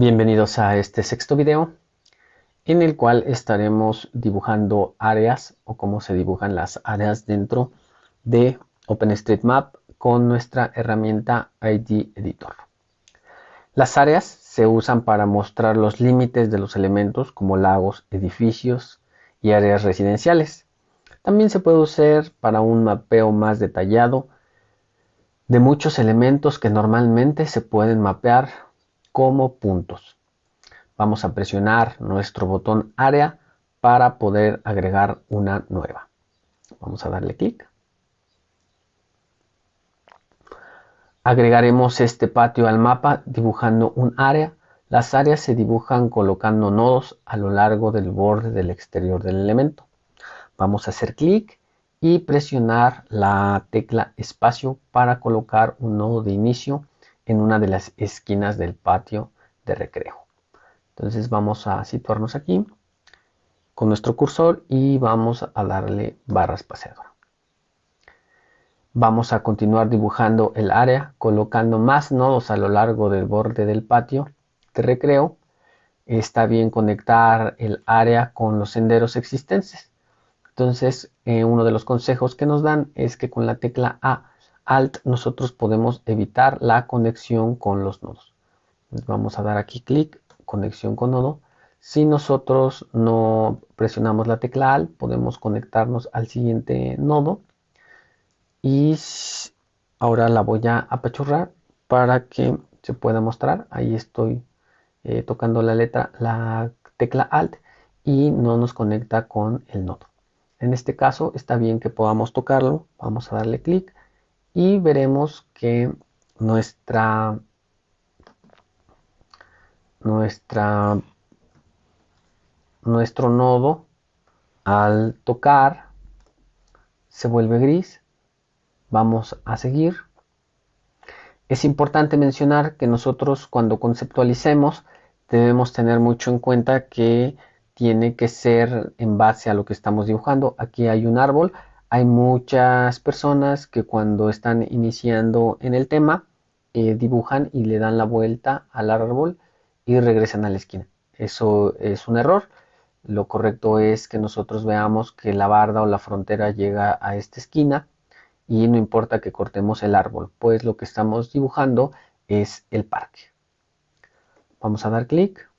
Bienvenidos a este sexto video en el cual estaremos dibujando áreas o cómo se dibujan las áreas dentro de OpenStreetMap con nuestra herramienta ID Editor. Las áreas se usan para mostrar los límites de los elementos como lagos, edificios y áreas residenciales. También se puede usar para un mapeo más detallado de muchos elementos que normalmente se pueden mapear como puntos. Vamos a presionar nuestro botón área para poder agregar una nueva. Vamos a darle clic. Agregaremos este patio al mapa dibujando un área. Las áreas se dibujan colocando nodos a lo largo del borde del exterior del elemento. Vamos a hacer clic y presionar la tecla espacio para colocar un nodo de inicio en una de las esquinas del patio de recreo. Entonces vamos a situarnos aquí con nuestro cursor y vamos a darle barra espaciadora. Vamos a continuar dibujando el área colocando más nodos a lo largo del borde del patio de recreo. Está bien conectar el área con los senderos existentes. Entonces, eh, uno de los consejos que nos dan es que con la tecla A Alt nosotros podemos evitar la conexión con los nodos. Vamos a dar aquí clic, conexión con nodo. Si nosotros no presionamos la tecla Alt, podemos conectarnos al siguiente nodo. Y ahora la voy a apachurrar para que se pueda mostrar. Ahí estoy eh, tocando la letra, la tecla Alt y no nos conecta con el nodo. En este caso está bien que podamos tocarlo. Vamos a darle clic y veremos que nuestra nuestro nodo al tocar se vuelve gris. Vamos a seguir. Es importante mencionar que nosotros cuando conceptualicemos debemos tener mucho en cuenta que tiene que ser en base a lo que estamos dibujando. Aquí hay un árbol hay muchas personas que cuando están iniciando en el tema eh, dibujan y le dan la vuelta al árbol y regresan a la esquina. Eso es un error. Lo correcto es que nosotros veamos que la barda o la frontera llega a esta esquina y no importa que cortemos el árbol, pues lo que estamos dibujando es el parque. Vamos a dar clic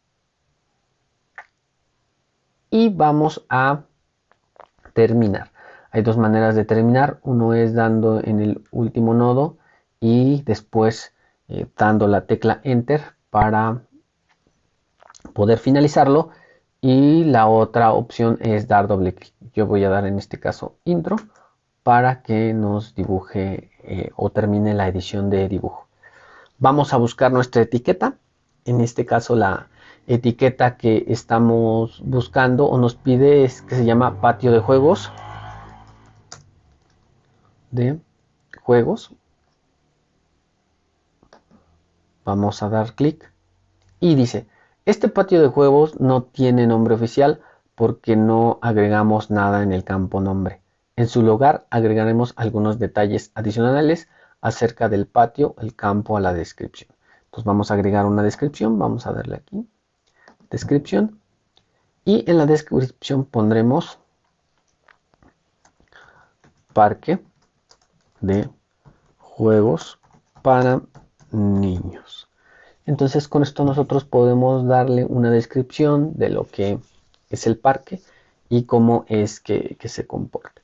y vamos a terminar. Hay dos maneras de terminar. Uno es dando en el último nodo y después eh, dando la tecla Enter para poder finalizarlo. Y la otra opción es dar doble clic. Yo voy a dar en este caso Intro para que nos dibuje eh, o termine la edición de dibujo. Vamos a buscar nuestra etiqueta. En este caso la etiqueta que estamos buscando o nos pide es que se llama patio de juegos de juegos. Vamos a dar clic y dice, este patio de juegos no tiene nombre oficial porque no agregamos nada en el campo nombre. En su lugar agregaremos algunos detalles adicionales acerca del patio, el campo a la descripción. Entonces vamos a agregar una descripción, vamos a darle aquí, descripción, y en la descripción pondremos parque de juegos para niños. Entonces con esto nosotros podemos darle una descripción de lo que es el parque y cómo es que, se comporta.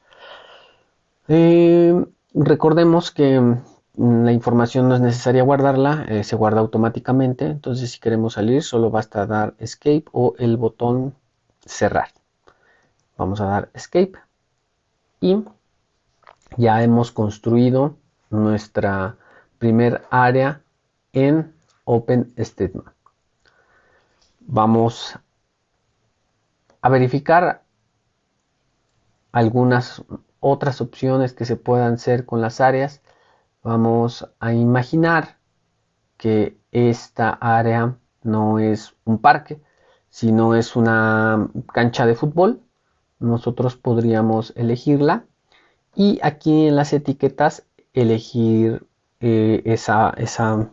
Eh, recordemos que mm, la información no es necesaria guardarla, eh, se guarda automáticamente. Entonces si queremos salir solo basta dar escape o el botón cerrar. Vamos a dar escape y ya hemos construido nuestra primer área en OpenStreetMap. Vamos a verificar algunas otras opciones que se puedan hacer con las áreas. Vamos a imaginar que esta área no es un parque, sino es una cancha de fútbol. Nosotros podríamos elegirla y aquí en las etiquetas elegir eh, esa, esa,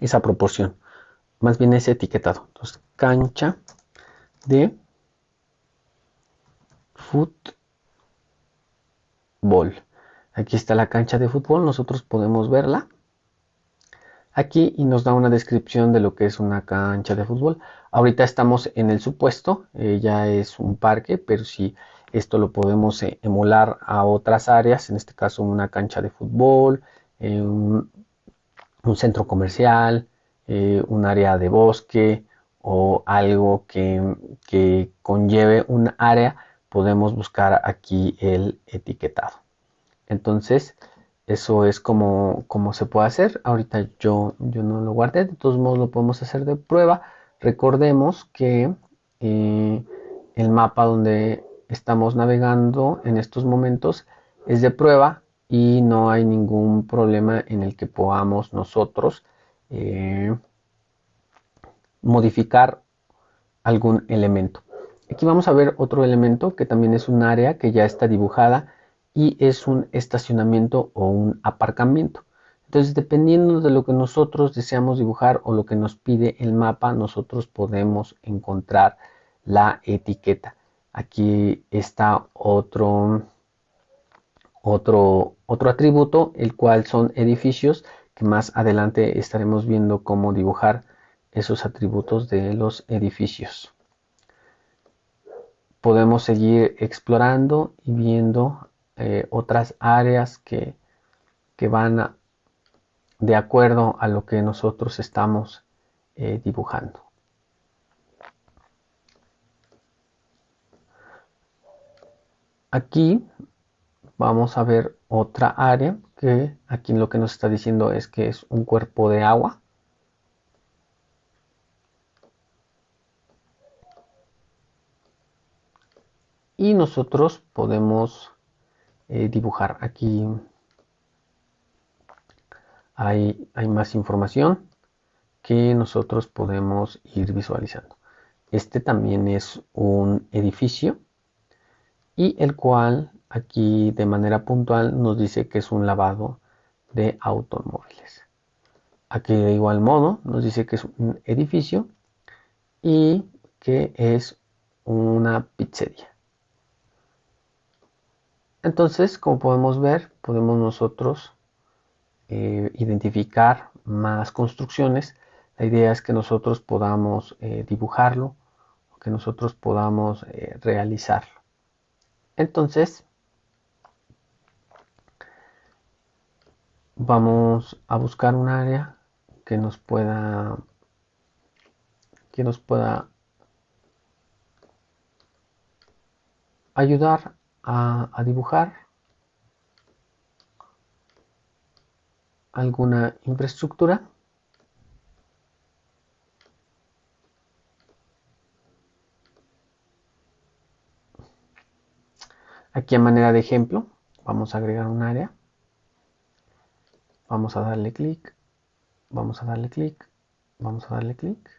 esa proporción. más bien es etiquetado. Entonces, cancha de fútbol. Aquí está la cancha de fútbol, nosotros podemos verla aquí y nos da una descripción de lo que es una cancha de fútbol. Ahorita estamos en el supuesto, eh, ya es un parque, pero si esto lo podemos eh, emular a otras áreas, en este caso una cancha de fútbol, eh, un, centro comercial, un área de bosque o algo que, que conlleve un área, podemos buscar aquí el etiquetado. Entonces, eso es como, se puede hacer. Ahorita yo, yo no lo guardé, de todos modos lo podemos hacer de prueba. Recordemos que eh, el mapa donde estamos navegando en estos momentos es de prueba y no hay ningún problema en el que podamos nosotros eh, modificar algún elemento. Aquí vamos a ver otro elemento que también es un área que ya está dibujada y es un estacionamiento o un aparcamiento. Entonces, dependiendo de lo que nosotros deseamos dibujar o lo que nos pide el mapa, nosotros podemos encontrar la etiqueta. Aquí está otro, otro, otro atributo, el cual son edificios, que más adelante estaremos viendo cómo dibujar esos atributos de los edificios. Podemos seguir explorando y viendo eh, otras áreas que, van de acuerdo a lo que nosotros estamos eh, dibujando. Aquí vamos a ver otra área que aquí lo que nos está diciendo es que es un cuerpo de agua. Y nosotros podemos eh, dibujar. Aquí hay, hay más información que nosotros podemos ir visualizando. Este también es un edificio y el cual aquí de manera puntual nos dice que es un lavado de automóviles. Aquí de igual modo nos dice que es un edificio y que es una pizzería. Entonces, como podemos ver, podemos nosotros eh, identificar más construcciones. La idea es que nosotros podamos eh, dibujarlo, que nosotros podamos eh, realizarlo. Entonces, vamos a buscar un área que nos pueda que nos pueda ayudar a, dibujar alguna infraestructura Aquí a manera de ejemplo, vamos a agregar un área. Vamos a darle clic, vamos a darle clic, vamos a darle clic,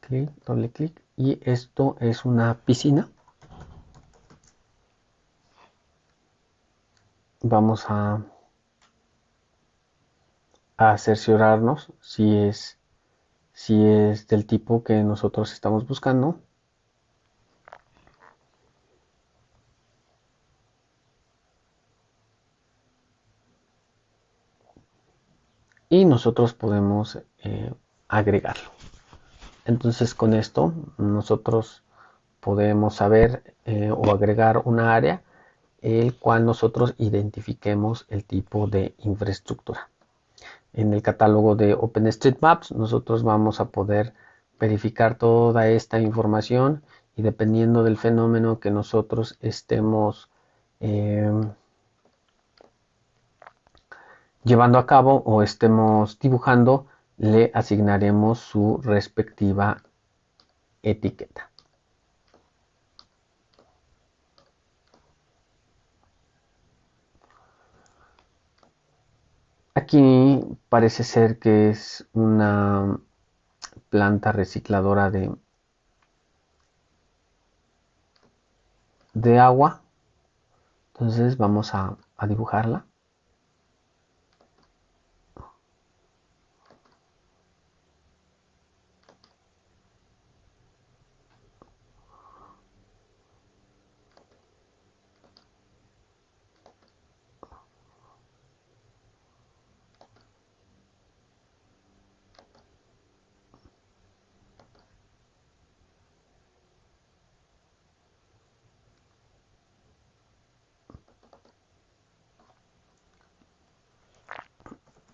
clic, doble clic. Y esto es una piscina. vamos a, a cerciorarnos si es, si es del tipo que nosotros estamos buscando. Y nosotros podemos eh, agregarlo. Entonces con esto nosotros podemos saber eh, o agregar una área el cual nosotros identifiquemos el tipo de infraestructura. En el catálogo de OpenStreetMaps nosotros vamos a poder verificar toda esta información y dependiendo del fenómeno que nosotros estemos eh, llevando a cabo o estemos dibujando, le asignaremos su respectiva etiqueta. Aquí parece ser que es una planta recicladora de, de agua. Entonces vamos a, a dibujarla.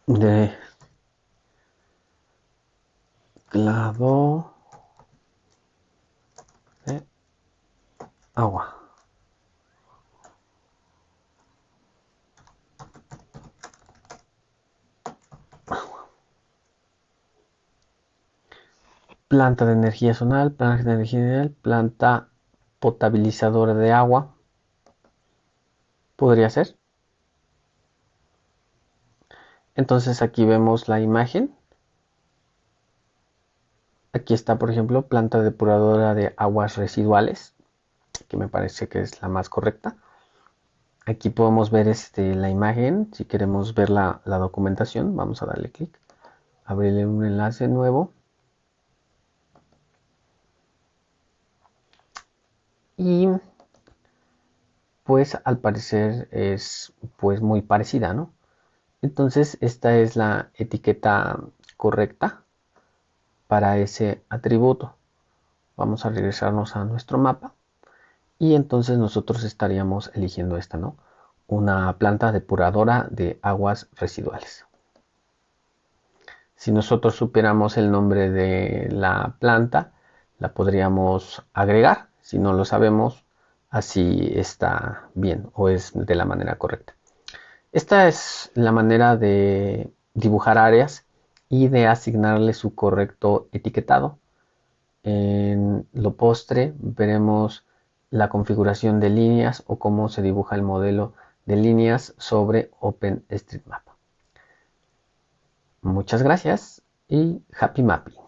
De clado agua. planta de energía zonal, planta de energía planta potabilizadora de agua. Podría ser. Entonces aquí vemos la imagen. Aquí está, por ejemplo, planta depuradora de aguas residuales, que me parece que es la más correcta. Aquí podemos ver este, la imagen. Si queremos ver la, la documentación, vamos a darle clic. Abrirle un enlace nuevo. y pues al parecer es pues muy parecida, ¿no? Entonces esta es la etiqueta correcta para ese atributo. Vamos a regresarnos a nuestro mapa y entonces nosotros estaríamos eligiendo esta, ¿no? Una planta depuradora de aguas residuales. Si nosotros supiéramos el nombre de la planta, la podríamos agregar si no lo sabemos, así está bien o es de la manera correcta. Esta es la manera de dibujar áreas y de asignarle su correcto etiquetado. En lo postre veremos la configuración de líneas o cómo se dibuja el modelo de líneas sobre OpenStreetMap. Muchas gracias y happy mapping.